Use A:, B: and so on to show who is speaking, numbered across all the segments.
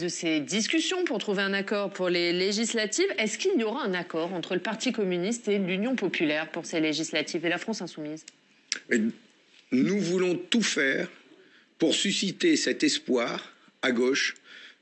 A: de ces discussions pour trouver un accord pour les législatives. Est-ce qu'il y aura un accord entre le Parti communiste et l'Union populaire pour ces législatives et la France insoumise?
B: Nous voulons tout faire pour susciter cet espoir à gauche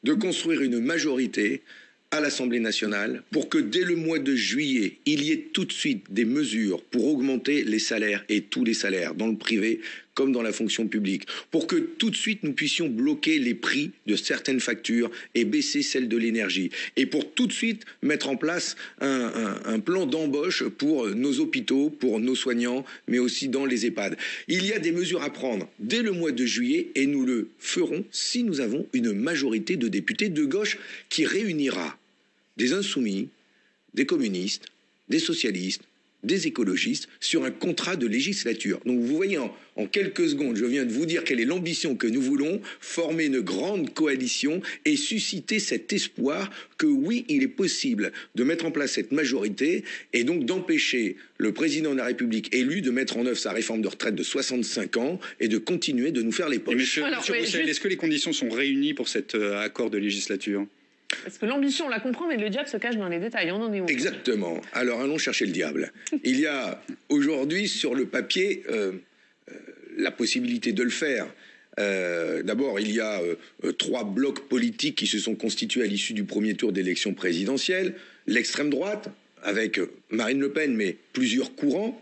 B: de construire une majorité à l'Assemblée nationale pour que dès le mois de juillet, il y ait tout de suite des mesures pour augmenter les salaires et tous les salaires, dans le privé comme dans la fonction publique, pour que tout de suite nous puissions bloquer les prix de certaines factures et baisser celles de l'énergie, et pour tout de suite mettre en place un, plan d'embauche pour nos hôpitaux, pour nos soignants, mais aussi dans les EHPAD. Il y a des mesures à prendre dès le mois de juillet et nous le ferons si nous avons une majorité de députés de gauche qui réunira des insoumis, des communistes, des socialistes, des écologistes sur un contrat de législature. Donc vous voyez, en, quelques secondes, je viens de vous dire quelle est l'ambition que nous voulons, former une grande coalition et susciter cet espoir que oui, il est possible de mettre en place cette majorité et donc d'empêcher le président de la République élu de mettre en œuvre sa réforme de retraite de 65 ans et de continuer de nous faire les poches.
C: est-ce que les conditions sont réunies pour cet euh, accord de législature?
A: Parce que l'ambition, on la comprend, mais le diable se cache dans les détails. On en est où
B: Exactement. Alors allons chercher le diable. Il y a aujourd'hui sur le papier euh, euh, la possibilité de le faire. Euh, d'abord, il y a trois blocs politiques qui se sont constitués à l'issue du premier tour d'élection présidentielle. L'extrême droite, avec Marine Le Pen, mais plusieurs courants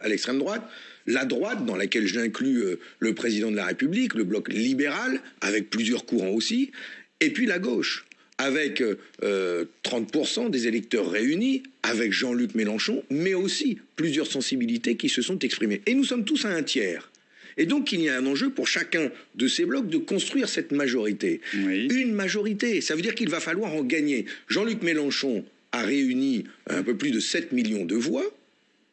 B: à l'extrême droite. La droite, dans laquelle j'inclus le président de la République, le bloc libéral, avec plusieurs courants aussi. Et puis la gauche, avec 30% euh, des électeurs réunis, avec Jean-Luc Mélenchon, mais aussi plusieurs sensibilités qui se sont exprimées. Et nous sommes tous à un tiers. Et donc il y a un enjeu pour chacun de ces blocs de construire cette majorité. Une majorité, ça veut dire qu'il va falloir en gagner. Jean-Luc Mélenchon a réuni un peu plus de 7 millions de voix.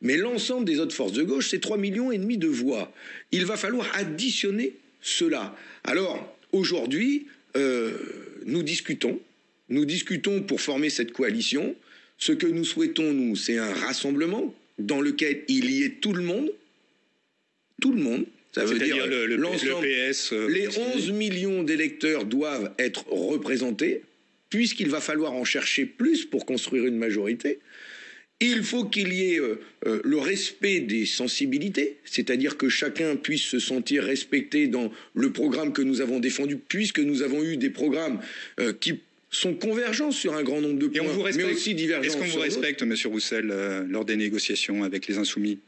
B: Mais l'ensemble des autres forces de gauche, c'est 3 millions et demi de voix. Il va falloir additionner cela. Alors, aujourd'hui, euh, nous discutons nous discutons pour former cette coalition. Ce que nous souhaitons, nous, c'est un rassemblement dans lequel il y ait tout le monde. Tout le monde.
C: Ça veut dire l'ensemble.
B: Euh, les 11 millions d'électeurs doivent être représentés, puisqu'il va falloir en chercher plus pour construire une majorité. Il faut qu'il y ait euh, euh, le respect des sensibilités, c'est-à-dire que chacun puisse se sentir respecté dans le programme que nous avons défendu, puisque nous avons eu des programmes qui sont convergents sur un grand nombre de points, mais aussi divergents.
C: Est-ce qu'on vous respecte, Monsieur Roussel, euh, lors des négociations avec les Insoumis?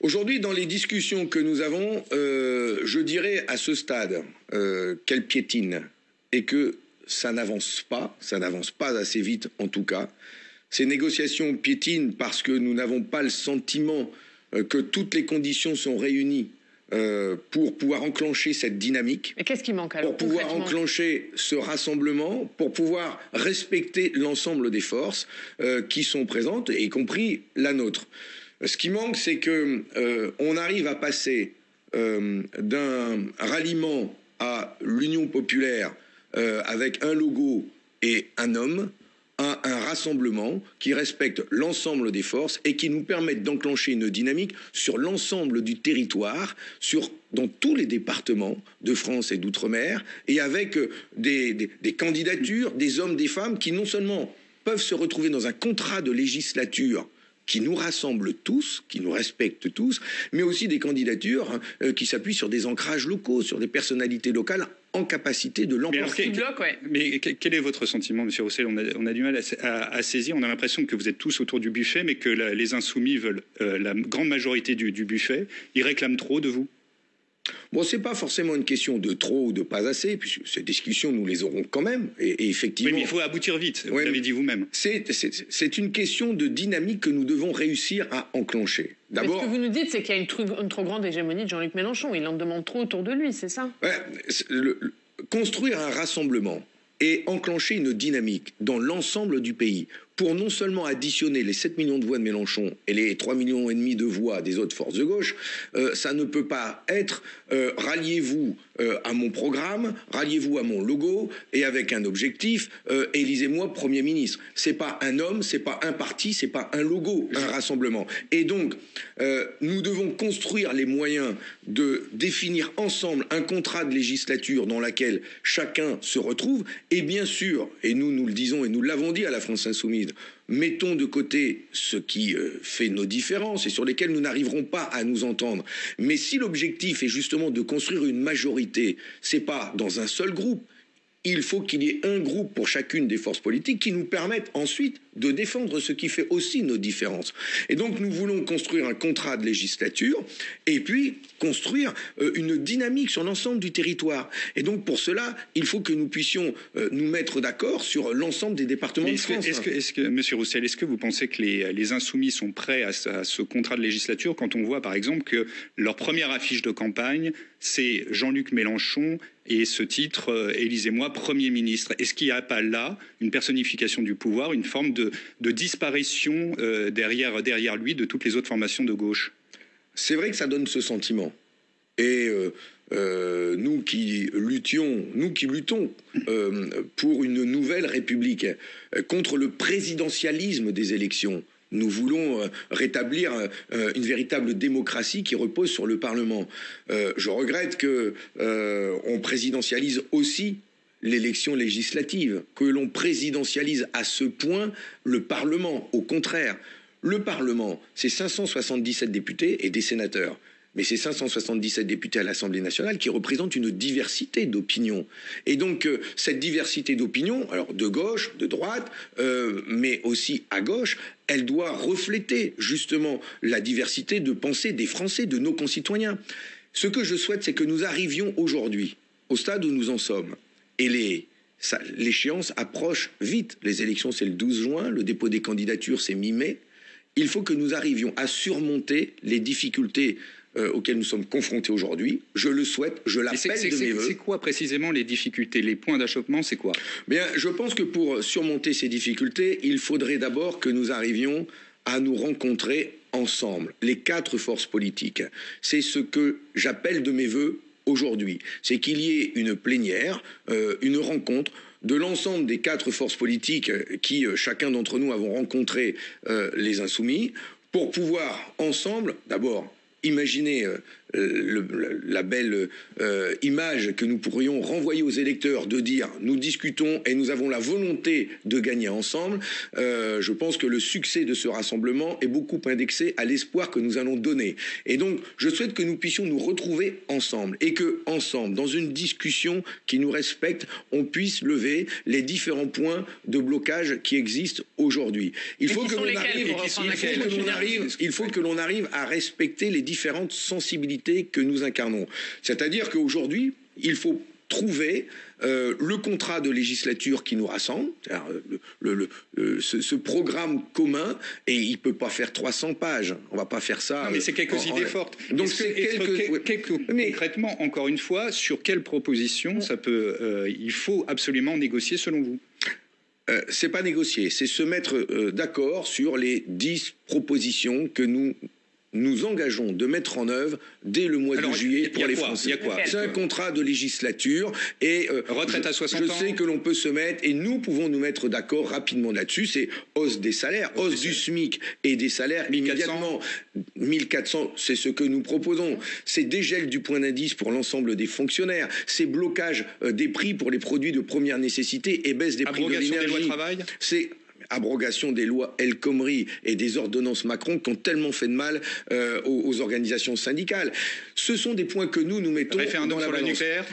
B: Aujourd'hui, dans les discussions que nous avons, euh, je dirais à ce stade euh, qu'elle piétine et que ça n'avance pas, ça n'avance pas assez vite en tout cas. Ces négociations piétinent parce que nous n'avons pas le sentiment que toutes les conditions sont réunies euh, pour pouvoir enclencher cette dynamique.
A: Mais qu'est-ce qui manque alors
B: Pour pouvoir enclencher ce rassemblement, pour pouvoir respecter l'ensemble des forces euh, qui sont présentes, y compris la nôtre. Ce qui manque, c'est que euh, on arrive à passer d'un ralliement à l'Union populaire avec un logo et un homme un rassemblement qui respecte l'ensemble des forces et qui nous permette d'enclencher une dynamique sur l'ensemble du territoire, sur, dans tous les départements de France et d'outre-mer, et avec euh, des, des candidatures, des hommes, des femmes qui non seulement peuvent se retrouver dans un contrat de législature qui nous rassemble tous, qui nous respecte tous, mais aussi des candidatures hein, euh, qui s'appuient sur des ancrages locaux, sur des personnalités locales en capacité de l'emporter.
C: Mais, quel est votre sentiment, Monsieur Roussel? On a, du mal à, saisir. On a l'impression que vous êtes tous autour du buffet, mais que les insoumis veulent euh, la grande majorité du buffet. Ils réclament trop de vous
B: Bon, c'est pas forcément une question de trop ou de pas assez, puisque ces discussions, nous les aurons quand même. Et, effectivement.
C: Oui, mais il faut aboutir vite, vous l'avez dit vous-même.
B: C'est une question de dynamique que nous devons réussir à enclencher.
A: D'abord. Ce que vous nous dites, c'est qu'il y a une, trop grande hégémonie de Jean-Luc Mélenchon. Il en demande trop autour de lui, c'est ça?
B: Construire un rassemblement et enclencher une dynamique dans l'ensemble du pays pour non seulement additionner les 7 millions de voix de Mélenchon et les 3 millions et demi de voix des autres forces de gauche, euh, ça ne peut pas être euh, ralliez-vous euh, à mon programme, ralliez-vous à mon logo et avec un objectif, élisez-moi Premier ministre. C'est pas un homme, c'est pas un parti, c'est pas un logo, un rassemblement. Et donc, nous devons construire les moyens de définir ensemble un contrat de législature dans lequel chacun se retrouve. Et bien sûr, et nous nous le disons et nous l'avons dit à la France insoumise, mettons de côté ce qui euh, fait nos différences et sur lesquels nous n'arriverons pas à nous entendre. Mais si l'objectif est justement de construire une majorité, c'est pas dans un seul groupe, il faut qu'il y ait un groupe pour chacune des forces politiques qui nous permettent ensuite de défendre ce qui fait aussi nos différences. Et donc nous voulons construire un contrat de législature et puis construire euh, une dynamique sur l'ensemble du territoire. Et donc pour cela, il faut que nous puissions euh, nous mettre d'accord sur l'ensemble des départements de France.
C: Est-ce que, est que, Monsieur Roussel, est-ce que vous pensez que les, les insoumis sont prêts à ce, à ce contrat de législature quand on voit par exemple que leur première affiche de campagne, c'est Jean-Luc Mélenchon et ce titre, euh, élisez-moi Premier ministre? Est-ce qu'il n'y a pas là une personnification du pouvoir, une forme de, disparition euh, derrière, lui de toutes les autres formations de gauche
B: C'est vrai que ça donne ce sentiment. Et euh, nous qui luttions, nous qui luttons pour une nouvelle République, contre le présidentialisme des élections, nous voulons euh, rétablir euh, une véritable démocratie qui repose sur le Parlement. Euh, je regrette que on présidentialise aussi l'élection législative, que l'on présidentialise à ce point le Parlement. Au contraire, le Parlement, c'est 577 députés et des sénateurs mais c'est 577 députés à l'Assemblée nationale qui représentent une diversité d'opinions. Et donc euh, cette diversité d'opinions, alors de gauche, de droite, euh, mais aussi à gauche, elle doit refléter justement la diversité de pensée des Français, de nos concitoyens. Ce que je souhaite, c'est que nous arrivions aujourd'hui au stade où nous en sommes. Et les, l'échéance approche vite. Les élections, c'est le 12 juin, le dépôt des candidatures, c'est mi-mai. Il faut que nous arrivions à surmonter les difficultés euh, auxquels nous sommes confrontés aujourd'hui. Je le souhaite, je l'appelle de mes voeux.
C: C'est quoi précisément les difficultés, les points d'achoppement, c'est quoi?
B: Bien, je pense que pour surmonter ces difficultés, il faudrait d'abord que nous arrivions à nous rencontrer ensemble, les quatre forces politiques. C'est ce que j'appelle de mes voeux aujourd'hui. C'est qu'il y ait une plénière, euh, une rencontre de l'ensemble des quatre forces politiques qui, euh, chacun d'entre nous, avons rencontré les insoumis, pour pouvoir ensemble, d'abord, Imaginez euh, la belle euh, image que nous pourrions renvoyer aux électeurs de dire nous discutons et nous avons la volonté de gagner ensemble, euh, je pense que le succès de ce rassemblement est beaucoup indexé à l'espoir que nous allons donner. Et donc, je souhaite que nous puissions nous retrouver ensemble et que, ensemble, dans une discussion qui nous respecte, on puisse lever les différents points de blocage qui existent aujourd'hui. Il faut que l'on arrive, il faut que l'on arrive à respecter les différentes sensibilités que nous incarnons. C'est-à-dire qu'aujourd'hui, il faut trouver euh, le contrat de législature qui nous rassemble, le, euh, ce, programme commun, et il ne peut pas faire 300 pages. On ne va pas faire ça.
C: Non, mais c'est quelques idées fortes. Donc c'est quelques, mais, concrètement, encore une fois, sur quelle proposition ça peut, euh, il faut absolument négocier selon vous?
B: C'est pas négocier, c'est se mettre d'accord sur les 10 propositions que nous nous engageons de mettre en œuvre dès le mois de juillet pour les Français. C'est un contrat de législature et
C: euh, retraite à 60
B: je, sais que l'on peut se mettre et nous pouvons nous mettre d'accord rapidement là-dessus. C'est hausse des salaires, hausse du SMIC et des salaires 1400. immédiatement. 1400, c'est ce que nous proposons. C'est dégel du point d'indice pour l'ensemble des fonctionnaires. C'est blocage euh, des prix pour les produits de première nécessité et baisse des prix de l'énergie. C'est abrogation des lois El Khomri et des ordonnances Macron qui ont tellement fait de mal euh, aux, organisations syndicales. Ce sont des points que nous, nous mettons
C: Référendum
B: dans la
C: sur le nucléaire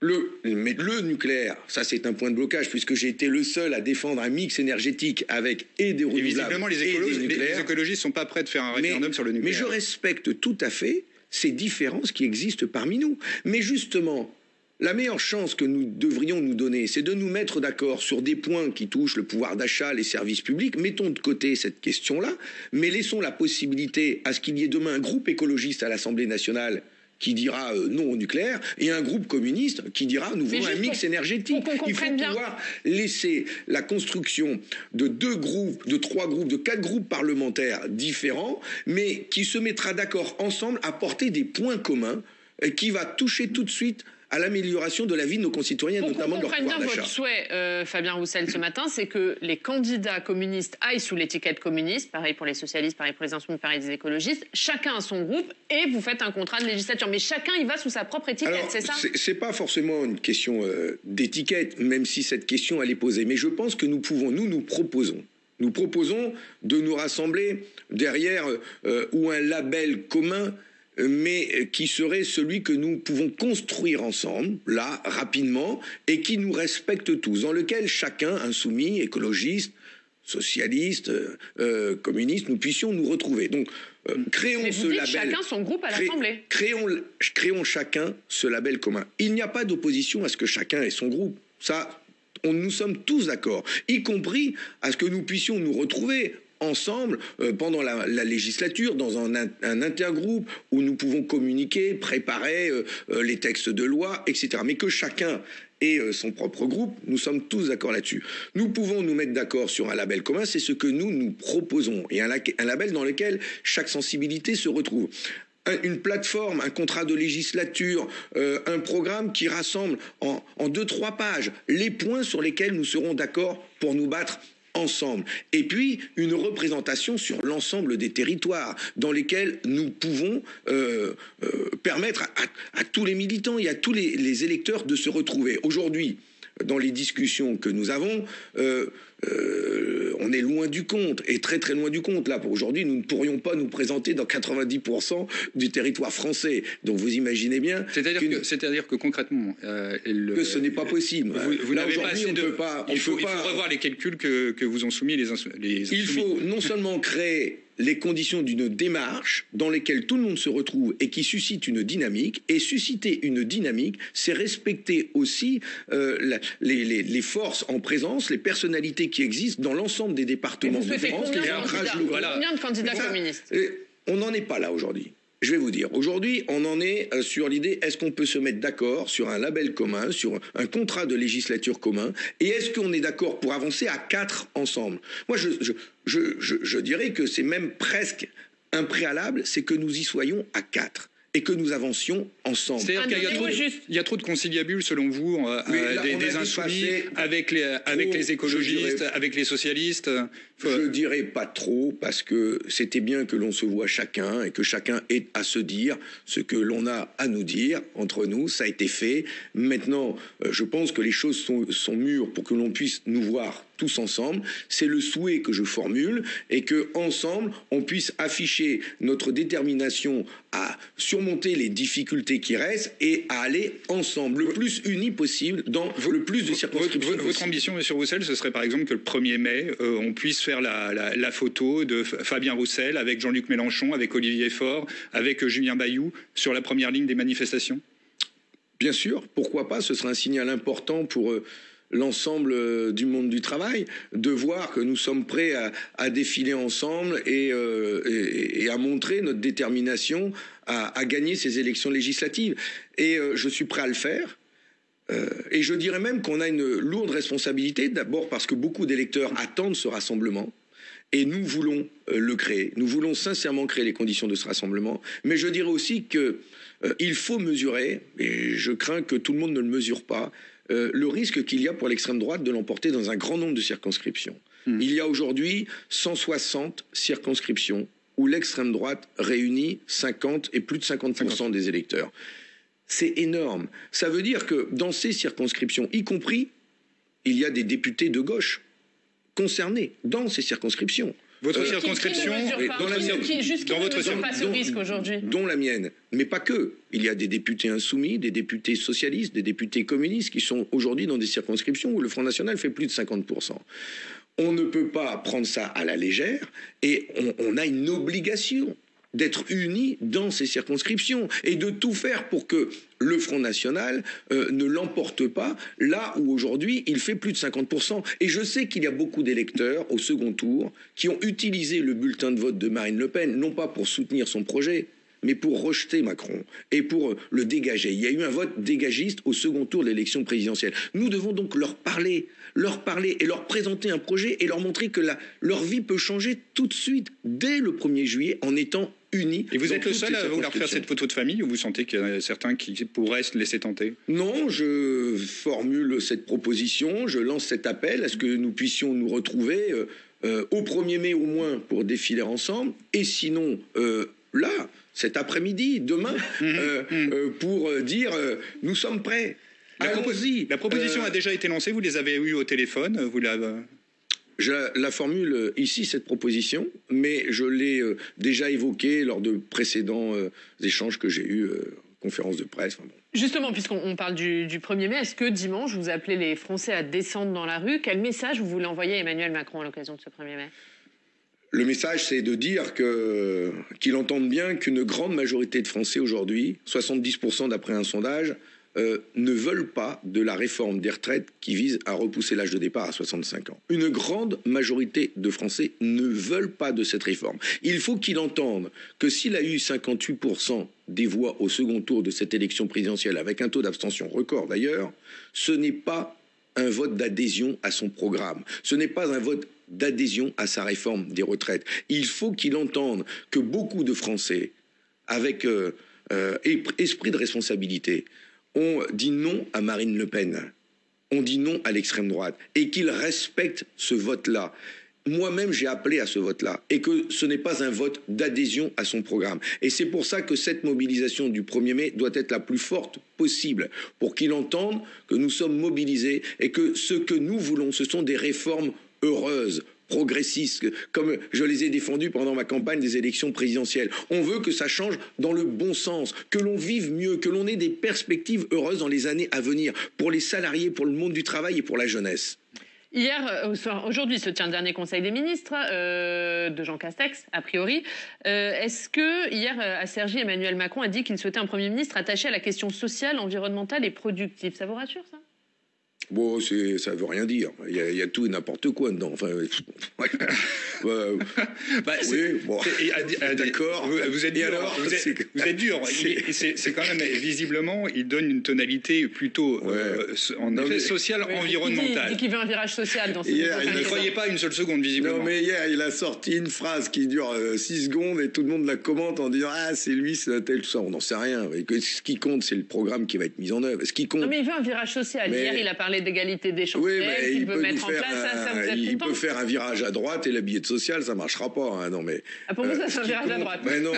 B: le, mais le nucléaire, ça c'est un point de blocage puisque j'ai été le seul à défendre un mix énergétique avec et des renouvelables. Et visiblement,
C: les, les, écologistes sont pas prêts de faire un référendum sur le nucléaire.
B: Mais je respecte tout à fait ces différences qui existent parmi nous. Mais justement, la meilleure chance que nous devrions nous donner, c'est de nous mettre d'accord sur des points qui touchent le pouvoir d'achat, les services publics. Mettons de côté cette question-là, mais laissons la possibilité à ce qu'il y ait demain un groupe écologiste à l'Assemblée nationale qui dira euh, non au nucléaire et un groupe communiste qui dira nous voulons un mix énergétique. Il faut pouvoir laisser la construction de deux groupes, de trois groupes, de quatre groupes parlementaires différents, mais qui se mettra d'accord ensemble à porter des points communs qui va toucher tout de suite à l'amélioration de la vie de nos concitoyens, notamment de leur pouvoir
A: bien votre souhait, euh, Fabien Roussel, ce matin, c'est que les candidats communistes aillent sous l'étiquette communiste, pareil pour les socialistes, pareil pour les insoumis, pareil les écologistes, chacun a son groupe et vous faites un contrat de législature. Mais chacun y va sous sa propre étiquette, c'est ça?
B: C'est pas forcément une question euh, d'étiquette, même si cette question elle est posée. Mais je pense que nous pouvons, nous, nous proposons. Nous proposons de nous rassembler derrière euh, ou un label commun mais qui serait celui que nous pouvons construire ensemble, là, rapidement, et qui nous respecte tous, dans lequel chacun, insoumis, écologiste, socialiste, euh, euh, communiste, nous puissions nous retrouver. Donc,
A: euh, créons ce label. Chacun son groupe à l'Assemblée.
B: Créons, créons chacun ce label commun. Il n'y a pas d'opposition à ce que chacun ait son groupe. Ça, on, nous sommes tous d'accord, y compris à ce que nous puissions nous retrouver ensemble euh, pendant la, législature dans un, intergroupe où nous pouvons communiquer, préparer euh, euh, les textes de loi, etc. Mais que chacun ait son propre groupe, nous sommes tous d'accord là-dessus. Nous pouvons nous mettre d'accord sur un label commun, c'est ce que nous nous proposons, et un, label dans lequel chaque sensibilité se retrouve une plateforme, un contrat de législature, un programme qui rassemble en, deux, trois pages les points sur lesquels nous serons d'accord pour nous battre ensemble. Et puis, une représentation sur l'ensemble des territoires dans lesquels nous pouvons euh, euh, permettre à, tous les militants et à tous les électeurs de se retrouver. Aujourd'hui, dans les discussions que nous avons, euh, on est loin du compte, et très très loin du compte. Là, pour aujourd'hui, nous ne pourrions pas nous présenter dans 90% du territoire français. Donc vous imaginez bien.
C: C'est-à-dire que, concrètement.
B: Euh, que ce n'est pas possible.
C: Vous, n'avez pas assez de. Pas, il, faut, revoir les calculs que, vous ont soumis les, les
B: Il faut non seulement créer les conditions d'une démarche dans lesquelles tout le monde se retrouve et qui suscite une dynamique. Et susciter une dynamique, c'est respecter aussi euh, les, forces en présence, les personnalités qui existent dans l'ensemble des départements de
A: France. Combien de candidats communistes
B: On n'en est pas là aujourd'hui. Je vais vous dire, aujourd'hui, on en est euh, sur l'idée, est-ce qu'on peut se mettre d'accord sur un label commun, sur un contrat de législature commun, et est-ce qu'on est d'accord pour avancer à quatre ensemble? Moi, je, je dirais que c'est même presque un préalable, c'est que nous y soyons à quatre et que nous avancions ensemble.
C: C'est-à-dire qu'il y, a trop de conciliabules, selon vous, euh, euh, des, insoumis avec les, avec les écologistes, avec les socialistes
B: Je ne dirais pas trop, parce que c'était bien que l'on se voit chacun et que chacun ait à se dire ce que l'on a à nous dire entre nous. Ça a été fait. Maintenant, euh, je pense que les choses sont, sont mûres pour que l'on puisse nous voir tous ensemble. C'est le souhait que je formule et que ensemble on puisse afficher notre détermination à surmonter les difficultés qui restent et à aller ensemble le plus unis possible dans le plus de circonscriptions.
C: Votre, ambition, Monsieur Roussel, ce serait par exemple que le 1er mai, euh, on puisse faire la, photo de Fabien Roussel avec Jean-Luc Mélenchon, avec Olivier Faure, avec Julien Bayou sur la première ligne des manifestations?
B: Bien sûr, pourquoi pas Ce serait un signal important pour. Euh, l'ensemble euh, du monde du travail, de voir que nous sommes prêts à, défiler ensemble euh, et, à montrer notre détermination à, gagner ces élections législatives. Et euh, je suis prêt à le faire. et je dirais même qu'on a une lourde responsabilité, d'abord parce que beaucoup d'électeurs attendent ce rassemblement. Et nous voulons le créer. Nous voulons sincèrement créer les conditions de ce rassemblement. Mais je dirais aussi qu'il faut mesurer, et je crains que tout le monde ne le mesure pas, euh, le risque qu'il y a pour l'extrême droite de l'emporter dans un grand nombre de circonscriptions. Hmm. Il y a aujourd'hui 160 circonscriptions où l'extrême droite réunit 50 et plus de 50%, des électeurs. C'est énorme. Ça veut dire que dans ces circonscriptions, y compris, il y a des députés de gauche concernés dans ces circonscriptions.
C: Votre euh, circonscription,
A: dans la dans votre pas ce risque aujourd'hui
B: Dont la mienne, mais pas que. Il y a des députés insoumis, des députés socialistes, des députés communistes qui sont aujourd'hui dans des circonscriptions où le Front National fait plus de 50% on ne peut pas prendre ça à la légère et on a une obligation d'être unis dans ces circonscriptions et de tout faire pour que le Front National euh, ne l'emporte pas là où aujourd'hui il fait plus de 50%. Et je sais qu'il y a beaucoup d'électeurs au second tour qui ont utilisé le bulletin de vote de Marine Le Pen, non pas pour soutenir son projet, mais pour rejeter Macron et pour le dégager. Il y a eu un vote dégagiste au second tour de l'élection présidentielle. Nous devons donc leur parler, leur parler et leur présenter un projet et leur montrer que leur vie peut changer tout de suite, dès le 1er juillet, en étant unis.
C: Et vous êtes le seul à vouloir faire cette photo de famille ou vous sentez qu'il y a certains qui pourraient se laisser tenter?
B: Non, je formule cette proposition, je lance cet appel à ce que nous puissions nous retrouver euh, euh, au 1er mai au moins pour défiler ensemble, et sinon euh, là, cet après-midi, demain, pour dire nous sommes prêts.
C: La, la proposition a déjà été lancée, vous les avez eus au téléphone, vous l'avez
B: je la formule ici, cette proposition, mais je l'ai euh, déjà évoquée lors de précédents euh, échanges que j'ai eus, euh, conférences de presse.
A: Justement, puisqu'on parle du, 1er mai, est-ce que dimanche, vous appelez les Français à descendre dans la rue? Quel message vous voulez envoyer à Emmanuel Macron à l'occasion de ce 1er mai?
B: Le message, c'est de dire qu'il entende bien qu'une grande majorité de Français aujourd'hui, 70% d'après un sondage, euh, ne veulent pas de la réforme des retraites qui vise à repousser l'âge de départ à 65 ans. Une grande majorité de Français ne veulent pas de cette réforme. Il faut qu'il entende que s'il a eu 58% des voix au second tour de cette élection présidentielle, avec un taux d'abstention record d'ailleurs, ce n'est pas un vote d'adhésion à son programme. Ce n'est pas un vote d'adhésion à sa réforme des retraites. Il faut qu'il entende que beaucoup de Français, avec euh, euh, esprit de responsabilité, on dit non à Marine Le Pen, on dit non à l'extrême droite, et qu'il respecte ce vote-là. Moi-même, j'ai appelé à ce vote-là, et que ce n'est pas un vote d'adhésion à son programme. Et c'est pour ça que cette mobilisation du 1er mai doit être la plus forte possible, pour qu'il entende que nous sommes mobilisés et que ce que nous voulons, ce sont des réformes heureuses, progressistes, comme je les ai défendus pendant ma campagne des élections présidentielles. On veut que ça change dans le bon sens, que l'on vive mieux, que l'on ait des perspectives heureuses dans les années à venir, pour les salariés, pour le monde du travail et pour la jeunesse.
A: Hier, euh, aujourd'hui se tient le dernier Conseil des ministres euh, de Jean Castex, a priori. Euh, est-ce que hier, à Sergi, Emmanuel Macron a dit qu'il souhaitait un Premier ministre attaché à la question sociale, environnementale et productive? Ça vous rassure, ça?
B: Bon, c'est, ça veut rien dire. Il y a, tout et n'importe quoi dedans. Enfin,
C: bah, oui, bon. D'accord. Vous, êtes dur. vous, êtes, dur. C'est, quand même visiblement, il donne une tonalité plutôt euh, en effet sociale, environnementale.
A: Il dit, qu'il veut un virage social dans ses
C: hier, Il ne croyait pas une seule seconde, visiblement.
B: Non, mais hier, il a sorti une phrase qui dure 6 euh, secondes et tout le monde la commente en disant Ah, c'est lui, c'est tel, tout ça. On n'en sait rien. ce qui compte, c'est le programme qui va être mis en œuvre. Ce qui compte.
A: Non, mais il veut un virage social. Hier, il a parlé d'égalité des chances
B: oui, il peut mettre en place, Il peut faire un virage à droite et la billet social, ça marchera pas. Hein, non, mais,
A: ah, pour vous, ça, c'est un virage à droite.
B: Mais non,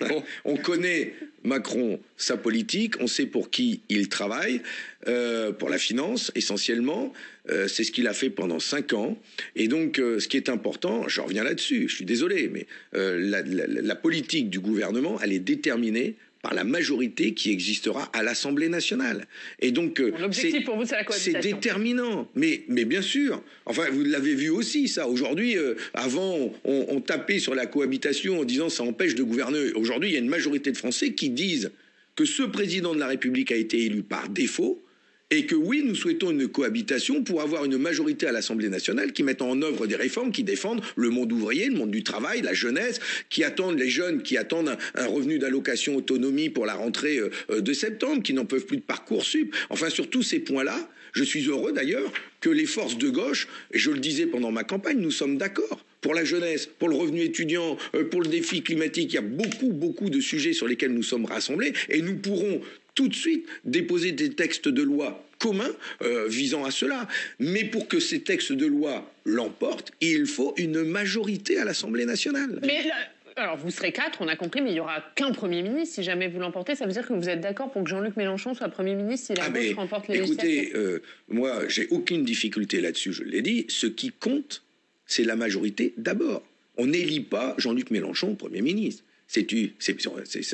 B: on connaît Macron, sa politique, on sait pour qui il travaille, euh, pour la finance essentiellement. Euh, c'est ce qu'il a fait pendant cinq ans. Et donc, euh, ce qui est important, je reviens là-dessus, je suis désolé, mais la, la politique du gouvernement, elle est déterminée par la majorité qui existera à l'Assemblée nationale.
A: Et donc, euh, l'objectif pour vous, c'est la
B: cohabitation. C'est déterminant, mais, mais bien sûr. Enfin, vous l'avez vu aussi, ça. Aujourd'hui, euh, avant, on, on, tapait sur la cohabitation en disant ça empêche de gouverner. Aujourd'hui, il y a une majorité de Français qui disent que ce président de la République a été élu par défaut et que oui, nous souhaitons une cohabitation pour avoir une majorité à l'Assemblée nationale qui mette en œuvre des réformes qui défendent le monde ouvrier, le monde du travail, la jeunesse, qui attendent les jeunes, qui attendent un, revenu d'allocation autonomie pour la rentrée euh, euh, de septembre, qui n'en peuvent plus de parcours sup. Enfin, sur tous ces points-là, je suis heureux d'ailleurs que les forces de gauche, et je le disais pendant ma campagne, nous sommes d'accord pour la jeunesse, pour le revenu étudiant, euh, pour le défi climatique. Il y a beaucoup, beaucoup de sujets sur lesquels nous sommes rassemblés et nous pourrons tout de suite déposer des textes de loi communs euh, visant à cela. Mais pour que ces textes de loi l'emportent, il faut une majorité à l'Assemblée nationale.
A: Mais alors vous serez quatre, on a compris, mais il n'y aura qu'un Premier ministre. Si jamais vous l'emportez, ça veut dire que vous êtes d'accord pour que Jean-Luc Mélenchon soit Premier ministre si la ah gauche remporte les
B: Écoutez, euh, moi, j'ai aucune difficulté là-dessus, je l'ai dit. Ce qui compte, c'est la majorité d'abord. On n'élit pas Jean-Luc Mélenchon Premier ministre. C'est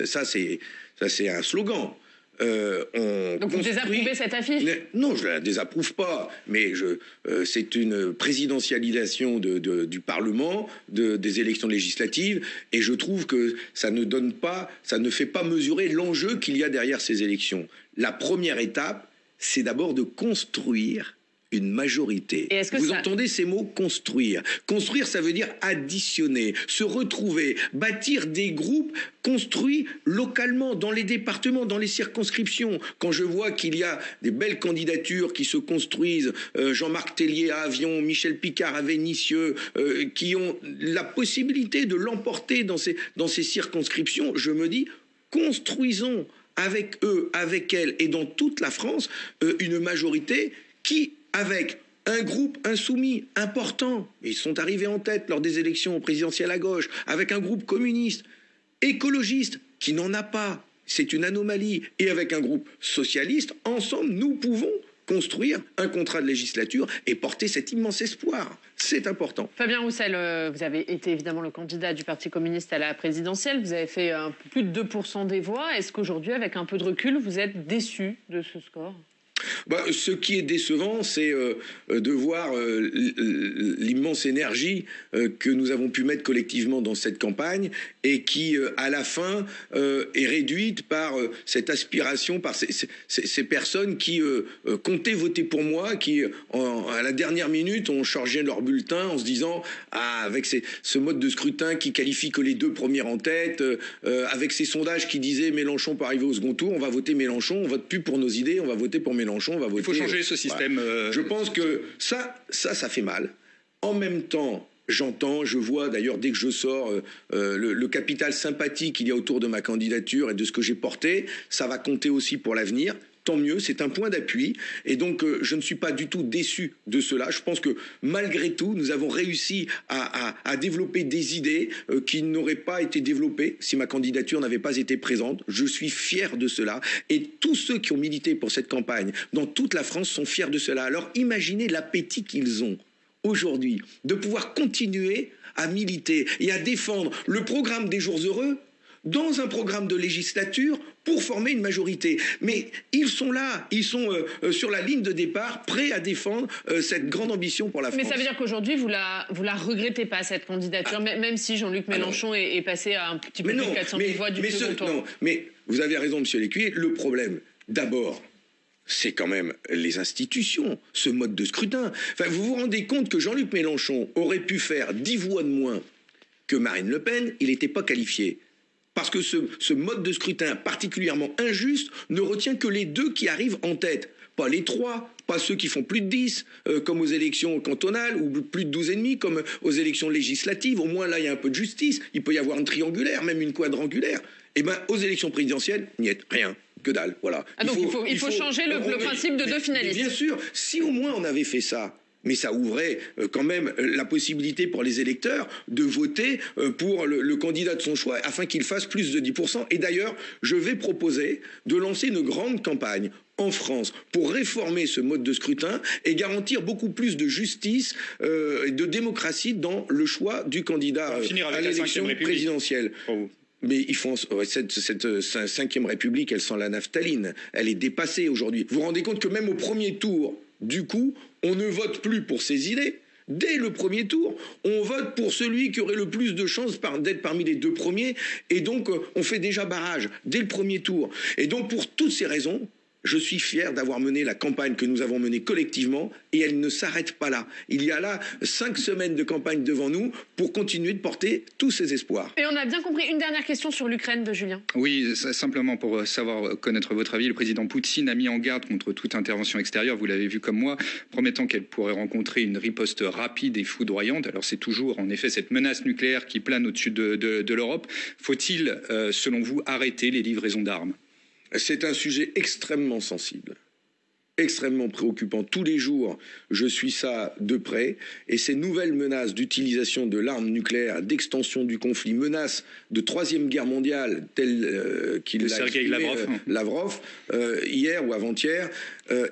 B: ça, c'est un slogan.
A: Euh, Donc vous désapprouvez cette affiche
B: Non, je ne la désapprouve pas, mais euh, c'est une présidentialisation du Parlement, des élections législatives, et je trouve que ça ne donne pas, ça ne fait pas mesurer l'enjeu qu'il y a derrière ces élections. La première étape, c'est d'abord de construire une majorité. Vous entendez ces mots construire. Construire, ça veut dire additionner, se retrouver, bâtir des groupes construits localement, dans les départements, dans les circonscriptions. Quand je vois qu'il y a des belles candidatures qui se construisent, euh, Jean-Marc Tellier à Avion, Michel Picard à Vénissieux, euh, qui ont la possibilité de l'emporter dans ces, dans ces circonscriptions, je me dis, construisons avec eux, avec elles et dans toute la France, euh, une majorité qui avec un groupe insoumis important, ils sont arrivés en tête lors des élections présidentielles à gauche, avec un groupe communiste, écologiste, qui n'en a pas, c'est une anomalie, et avec un groupe socialiste, ensemble, nous pouvons construire un contrat de législature et porter cet immense espoir. C'est important.
A: Fabien Roussel, euh, vous avez été évidemment le candidat du Parti communiste à la présidentielle. Vous avez fait plus de 2% des voix. Est-ce qu'aujourd'hui, avec un peu de recul, vous êtes déçu de ce score?
B: Bah, ce qui est décevant, c'est euh, de voir euh, l'immense énergie euh, que nous avons pu mettre collectivement dans cette campagne et qui, à la fin, est réduite par cette aspiration, par ces, personnes qui comptaient voter pour moi, qui, à la dernière minute, ont changé leur bulletin en se disant ah, avec ce mode de scrutin qui qualifie que les deux premiers en tête, avec ces sondages qui disaient Mélenchon peut arriver au second tour, on va voter Mélenchon, on vote plus pour nos idées, on va voter pour Mélenchon.
C: Il faut changer ce système. Euh,
B: je pense que ça, ça, ça fait mal. En même temps, J'entends, je vois d'ailleurs dès que je sors euh, euh, le, capital sympathique qu'il y a autour de ma candidature et de ce que j'ai porté, ça va compter aussi pour l'avenir tant mieux, c'est un point d'appui. Et donc, euh, je ne suis pas du tout déçu de cela. Je pense que malgré tout, nous avons réussi à, développer des idées euh, qui n'auraient pas été développées si ma candidature n'avait pas été présente. Je suis fier de cela. Et tous ceux qui ont milité pour cette campagne dans toute la France sont fiers de cela. Alors, imaginez l'appétit qu'ils ont aujourd'hui de pouvoir continuer à militer et à défendre le programme des jours heureux dans un programme de législature pour former une majorité. Mais ils sont là, ils sont euh, euh, sur la ligne de départ, prêts à défendre euh, cette grande ambition pour la France.
A: Mais ça veut dire qu'aujourd'hui, vous la, vous la regrettez pas, cette candidature, ah. même si Jean-Luc Mélenchon est, passé à un petit peu plus de 400 000 voix du mais second tour. Non,
B: mais vous avez raison, Monsieur Lécuyer, le problème, d'abord, c'est quand même les institutions, ce mode de scrutin. Enfin, vous vous rendez compte que Jean-Luc Mélenchon aurait pu faire 10 voix de moins que Marine Le Pen, il n'était pas qualifié parce que ce, mode de scrutin particulièrement injuste ne retient que les deux qui arrivent en tête, pas les trois, pas ceux qui font plus de 10, euh, comme aux élections cantonales, ou plus de 12,5, comme aux élections législatives. Au moins, là, il y a un peu de justice. Il peut y avoir une triangulaire, même une quadrangulaire. Eh bien, aux élections présidentielles, il n'y a rien. Que dalle, voilà.
A: Ah, donc il faut, changer le, principe de deux finalistes.
B: Bien sûr, si au moins on avait fait ça, mais ça ouvrait euh, quand même euh, la possibilité pour les électeurs de voter euh, pour le, candidat de son choix afin qu'il fasse plus de 10%. Et d'ailleurs, je vais proposer de lancer une grande campagne en France pour réformer ce mode de scrutin et garantir beaucoup plus de justice et de démocratie dans le choix du candidat à l'élection présidentielle. Mais ils font cette, cette, cinquième république, elle sent la naphtaline. Elle est dépassée aujourd'hui. Vous vous rendez compte que même au premier tour, du coup, on ne vote plus pour ses idées. Dès le premier tour, on vote pour celui qui aurait le plus de chances d'être parmi les deux premiers, et donc euh, on fait déjà barrage dès le premier tour. Et donc pour toutes ces raisons, je suis fier d'avoir mené la campagne que nous avons menée collectivement et elle ne s'arrête pas là. Il y a là cinq semaines de campagne devant nous pour continuer de porter tous ces espoirs.
A: Et on a bien compris. Une dernière question sur l'Ukraine de Julien.
C: Oui, simplement pour savoir connaître votre avis, le président Poutine a mis en garde contre toute intervention extérieure, vous l'avez vu comme moi, promettant qu'elle pourrait rencontrer une riposte rapide et foudroyante. Alors c'est toujours en effet cette menace nucléaire qui plane au-dessus de, l'Europe. Faut-il, euh, selon vous, arrêter les livraisons d'armes?
B: C'est un sujet extrêmement sensible, extrêmement préoccupant. Tous les jours, je suis ça de près. Et ces nouvelles menaces d'utilisation de l'arme nucléaire, d'extension du conflit, menaces de troisième guerre mondiale, telles euh, qu'il l'a exprimé Lavrov, euh, Lavrov euh, hier ou avant-hier,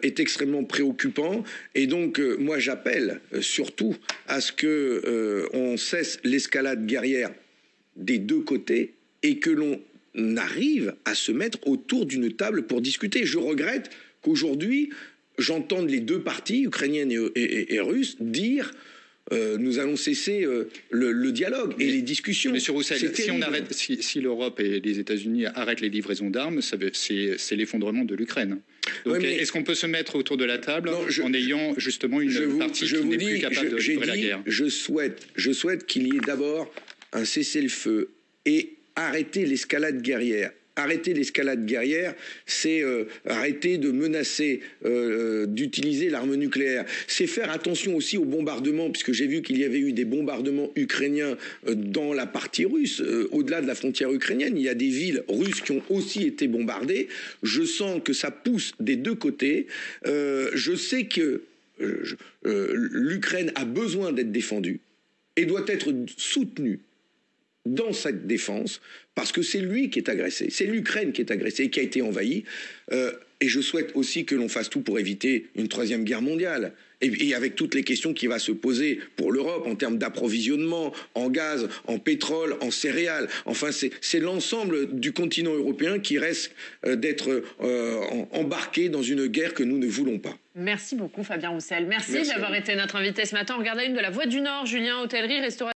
B: est extrêmement préoccupant. Et donc, moi, j'appelle surtout à ce que on cesse l'escalade guerrière des deux côtés et que l'on n'arrive à se mettre autour d'une table pour discuter. Je regrette qu'aujourd'hui, j'entende les deux parties, ukrainiennes et, russes, dire euh, nous allons cesser euh, le, dialogue et les discussions.
C: Monsieur Roussel, si, on arrête, si, l'Europe et les États-Unis arrêtent les livraisons d'armes, c'est l'effondrement de l'Ukraine. Donc, est-ce qu'on peut se mettre autour de la table en ayant justement une partie qui n'est plus capable de livrer la guerre?
B: Je souhaite, je souhaite qu'il y ait d'abord un cessez-le-feu et arrêter l'escalade guerrière arrêter l'escalade guerrière, c'est euh, arrêter de menacer euh, euh, d'utiliser l'arme nucléaire. C'est faire attention aussi aux bombardements, puisque j'ai vu qu'il y avait eu des bombardements ukrainiens dans la partie russe, au-delà de la frontière ukrainienne. Il y a des villes russes qui ont aussi été bombardées. Je sens que ça pousse des deux côtés. je sais que l'Ukraine a besoin d'être défendue et doit être soutenue dans cette défense, parce que c'est lui qui est agressé, c'est l'Ukraine qui est agressée qui a été envahie. Euh, et je souhaite aussi que l'on fasse tout pour éviter une troisième guerre mondiale. Et, avec toutes les questions qui vont se poser pour l'Europe en termes d'approvisionnement en gaz, en pétrole, en céréales. Enfin, c'est l'ensemble du continent européen qui reste euh, d'être euh, embarqué dans une guerre que nous ne voulons pas.
A: Merci beaucoup, Fabien Roussel. Merci, Merci d'avoir été notre invité ce matin. On regarde une de la Voix du Nord, Julien, hôtellerie, restauration.